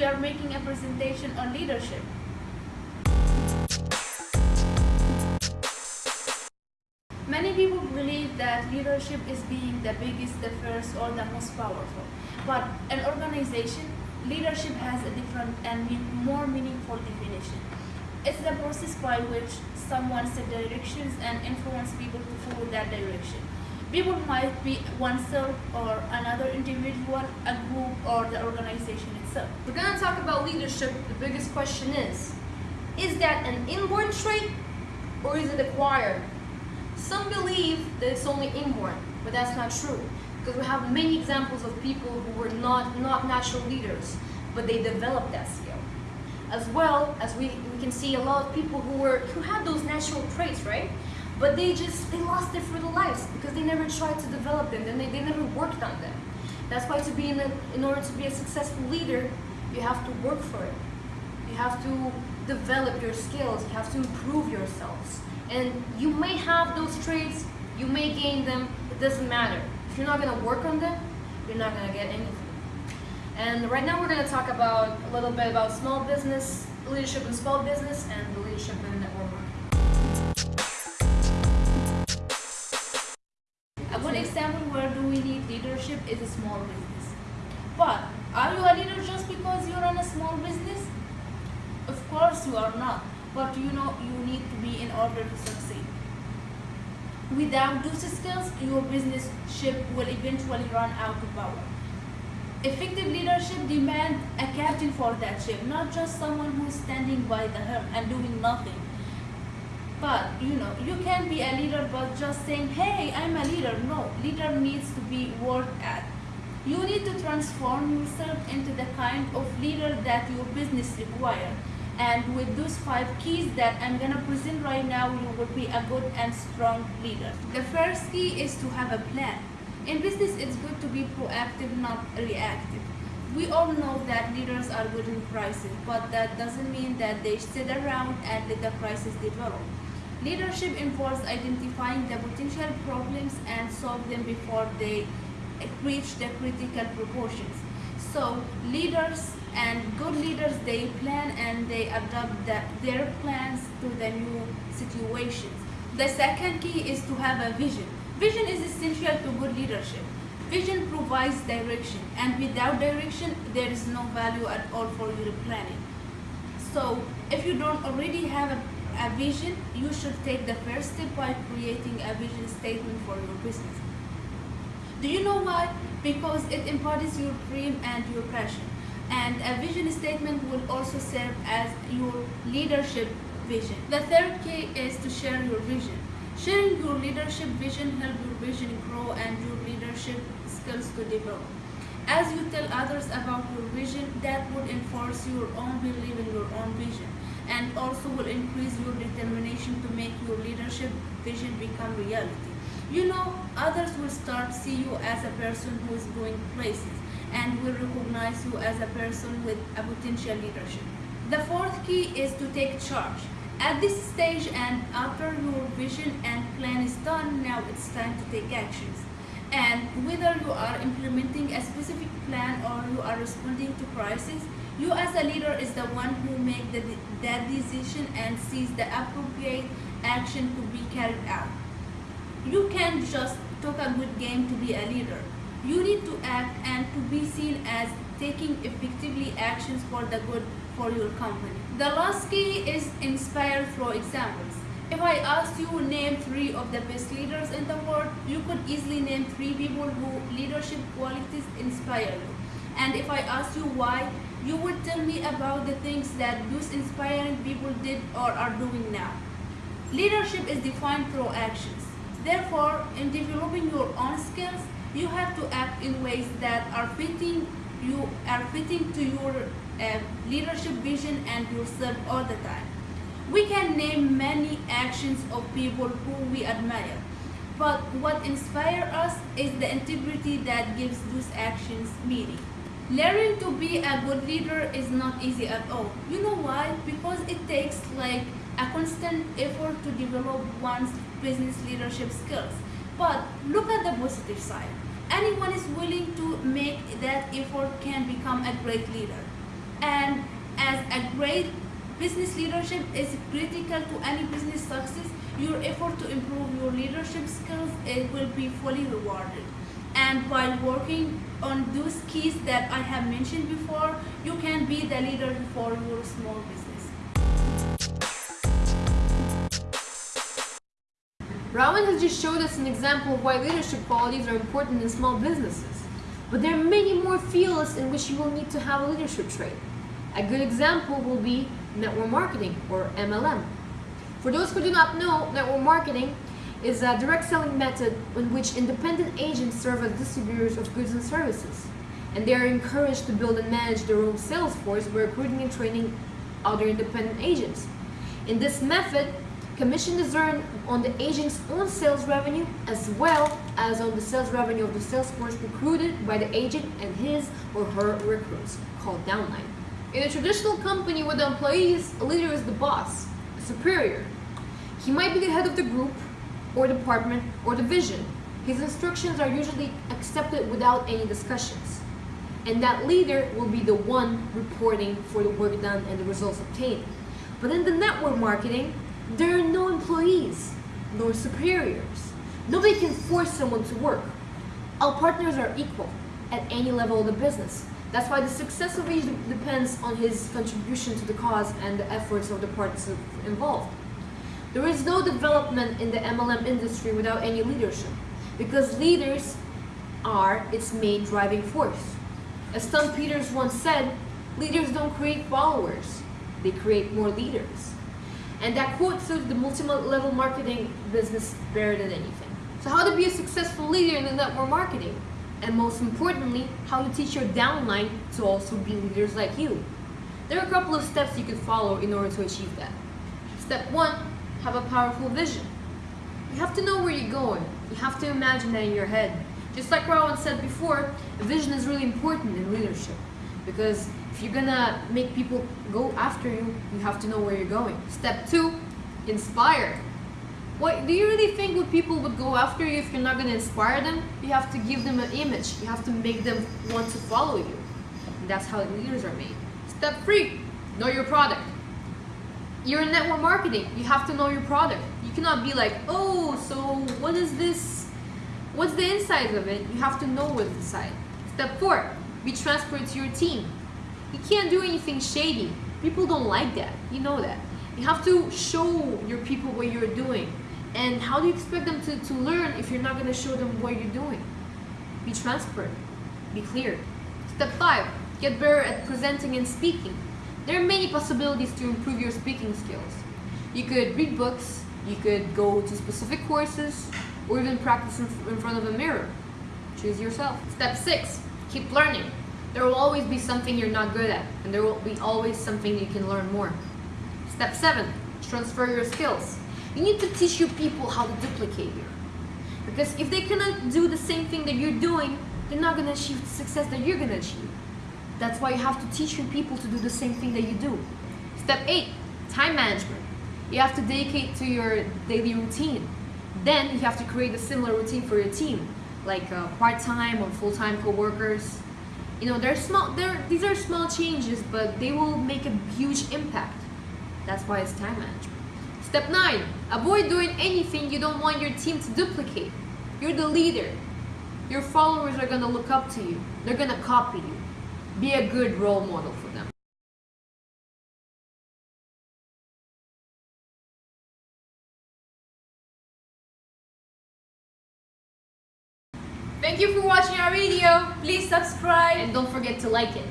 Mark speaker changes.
Speaker 1: we
Speaker 2: are making a presentation on leadership. Many people believe that leadership is being the biggest, the first, or the most powerful. But in organization, leadership has a different and more meaningful definition. It's the process by which someone sets directions and influence people to follow that direction. People might be oneself or another individual, a group, or the organization itself.
Speaker 1: We're going to talk about leadership. The biggest question is Is that an inborn trait or is it acquired? Some believe that it's only inborn, but that's not true because we have many examples of people who were not, not natural leaders, but they developed that skill. As well as we, we can see a lot of people who were who had those natural traits, right? But they just they lost their lives because they never tried to develop them and they, they never worked on them. That's why to be in, a, in order to be a successful leader, you have to work for it. You have to develop your skills. You have to improve yourselves. And you may have those traits, you may gain them, it doesn't matter. If you're not gonna work on them, you're not gonna get anything. And right now we're gonna talk about a little bit about small business, leadership in small business, and the leadership in network marketing.
Speaker 2: Need leadership is a small business. But are you a leader just because you run a small business? Of course you are not. But you know you need to be in order to succeed. Without those skills, your business ship will eventually run out of power. Effective leadership demands a captain for that ship, not just someone who is standing by the helm and doing nothing. But you know, you can be a leader but just saying, hey, I'm a leader. No, leader needs to be worked at. You need to transform yourself into the kind of leader that your business requires. And with those five keys that I'm gonna present right now, you will be a good and strong leader. The first key is to have a plan. In business, it's good to be proactive, not reactive. We all know that leaders are good in crisis, but that doesn't mean that they sit around and let the crisis develop. Leadership involves identifying the potential problems and solve them before they reach the critical proportions. So leaders and good leaders, they plan and they adapt the, their plans to the new situations. The second key is to have a vision. Vision is essential to good leadership. Vision provides direction, and without direction, there is no value at all for your planning. So, if you don't already have a, a vision, you should take the first step by creating a vision statement for your business. Do you know why? Because it embodies your dream and your passion. And a vision statement will also serve as your leadership vision. The third key is to share your vision. Sharing your leadership vision help your vision grow and your leadership skills to develop. As you tell others about your vision, that would enforce your own belief in your own vision and also will increase your determination to make your leadership vision become reality. You know, others will start see you as a person who is going places and will recognize you as a person with a potential leadership. The fourth key is to take charge. At this stage and after your vision and plan is done, now it's time to take actions. And whether you are implementing a specific plan or you are responding to crisis, you as a leader is the one who make the, that decision and sees the appropriate action to be carried out. You can't just talk a good game to be a leader. You need to act and to be seen as taking effectively actions for the good for your company. The last key is inspire through examples. If I asked you name three of the best leaders in the world, you could easily name three people who leadership qualities inspire you. And if I asked you why, you would tell me about the things that those inspiring people did or are doing now. Leadership is defined through actions. Therefore, in developing your own skills, you have to act in ways that are fitting you are fitting to your uh, leadership vision and yourself all the time. We can name many actions of people who we admire, but what inspires us is the integrity that gives those actions meaning. Learning to be a good leader is not easy at all. You know why? Because it takes like a constant effort to develop one's business leadership skills. But look at the positive side. anyone is willing to make that effort can become a great leader and as a great business leadership is critical to any business success your effort to improve your leadership skills it will be fully rewarded and while working on those keys that i have mentioned before you can be the leader for your small business
Speaker 1: Rowan has just showed us an example of why leadership qualities are important in small businesses. But there are many more fields in which you will need to have a leadership trait. A good example will be network marketing or MLM. For those who do not know, network marketing is a direct selling method in which independent agents serve as distributors of goods and services. And they are encouraged to build and manage their own sales force by recruiting and training other independent agents. In this method, commission is earned on the agent's own sales revenue as well as on the sales revenue of the sales force recruited by the agent and his or her recruits, called downline. In a traditional company with employees, a leader is the boss, a superior. He might be the head of the group or department or division. His instructions are usually accepted without any discussions. And that leader will be the one reporting for the work done and the results obtained. But in the network marketing, there are no employees nor superiors. Nobody can force someone to work. All partners are equal at any level of the business. That's why the success of each depends on his contribution to the cause and the efforts of the parties involved. There is no development in the MLM industry without any leadership because leaders are its main driving force. As Tom Peters once said, leaders don't create followers, they create more leaders. And that quote suits the multi-level marketing business better than anything. So how to be a successful leader in the network marketing? And most importantly, how to teach your downline to also be leaders like you. There are a couple of steps you could follow in order to achieve that. Step one, have a powerful vision. You have to know where you're going. You have to imagine that in your head. Just like Rowan said before, a vision is really important in leadership because if you're gonna make people go after you, you have to know where you're going. Step two, inspire. What do you really think what people would go after you if you're not gonna inspire them? You have to give them an image. You have to make them want to follow you. And that's how leaders are made. Step three, know your product. You're in network marketing. You have to know your product. You cannot be like, oh, so what is this? What's the inside of it? You have to know what's inside. Step four, be transparent to your team. You can't do anything shady. People don't like that. You know that. You have to show your people what you're doing. And how do you expect them to, to learn if you're not going to show them what you're doing? Be transparent. Be clear. Step five, get better at presenting and speaking. There are many possibilities to improve your speaking skills. You could read books, you could go to specific courses, or even practice in, front of a mirror. Choose yourself. Step six, keep learning. There will always be something you're not good at, and there will be always something you can learn more. Step seven, transfer your skills. You need to teach your people how to duplicate you. Because if they cannot do the same thing that you're doing, they're not gonna achieve the success that you're gonna achieve. That's why you have to teach your people to do the same thing that you do. Step eight, time management. You have to dedicate to your daily routine. Then you have to create a similar routine for your team, like uh, part-time or full-time co-workers. You know, they're small. They're, these are small changes, but they will make a huge impact. That's why it's time management. Step nine, avoid doing anything you don't want your team to duplicate. You're the leader. Your followers are gonna look up to you. They're gonna copy you. Be a good role model for them.
Speaker 2: Thank you for watching our video. Please subscribe.
Speaker 1: And don't forget to like it.